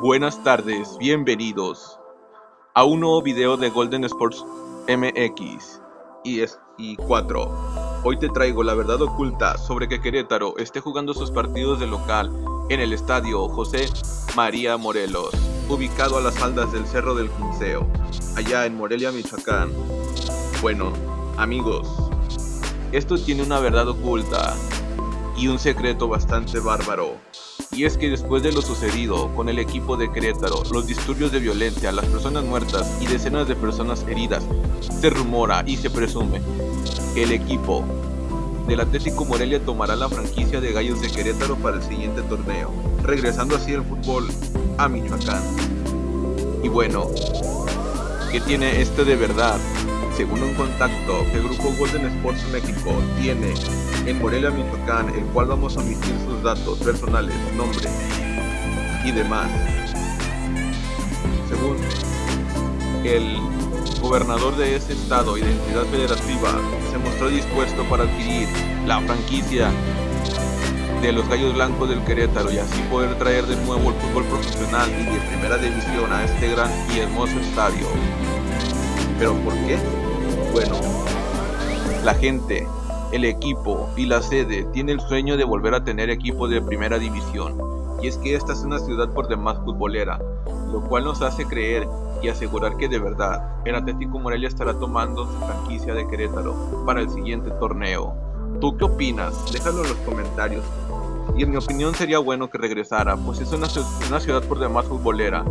Buenas tardes, bienvenidos a un nuevo video de Golden Sports MX y, es, y 4. Hoy te traigo la verdad oculta sobre que Querétaro esté jugando sus partidos de local en el estadio José María Morelos, ubicado a las faldas del Cerro del Quinceo, allá en Morelia, Michoacán. Bueno, amigos, esto tiene una verdad oculta y un secreto bastante bárbaro y es que después de lo sucedido con el equipo de Querétaro, los disturbios de violencia, las personas muertas y decenas de personas heridas, se rumora y se presume que el equipo del Atlético Morelia tomará la franquicia de Gallos de Querétaro para el siguiente torneo, regresando así el fútbol a Michoacán. Y bueno, ¿qué tiene esto de verdad? Según un contacto que el grupo Golden Sports México tiene en Morelia, Michoacán, el cual vamos a omitir sus datos personales, nombre y demás. Según el gobernador de ese estado, identidad federativa, se mostró dispuesto para adquirir la franquicia de los Gallos Blancos del Querétaro y así poder traer de nuevo el fútbol profesional y de primera división a este gran y hermoso estadio. ¿Pero por qué? Bueno, la gente, el equipo y la sede tiene el sueño de volver a tener equipo de primera división. Y es que esta es una ciudad por demás futbolera, lo cual nos hace creer y asegurar que de verdad el Atlético Morelia estará tomando su franquicia de Querétaro para el siguiente torneo. ¿Tú qué opinas? Déjalo en los comentarios y en mi opinión sería bueno que regresara, pues es una, ciudad por demás futbolera.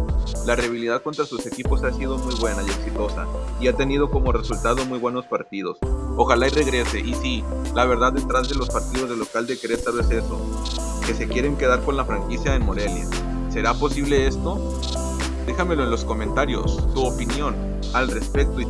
La rivalidad contra sus equipos ha sido muy buena y exitosa, y ha tenido como resultado muy buenos partidos. Ojalá y regrese, y sí, la verdad detrás de los partidos del local de Querétaro es eso, que se quieren quedar con la franquicia en Morelia. ¿Será posible esto? Déjamelo en los comentarios, tu opinión al respecto y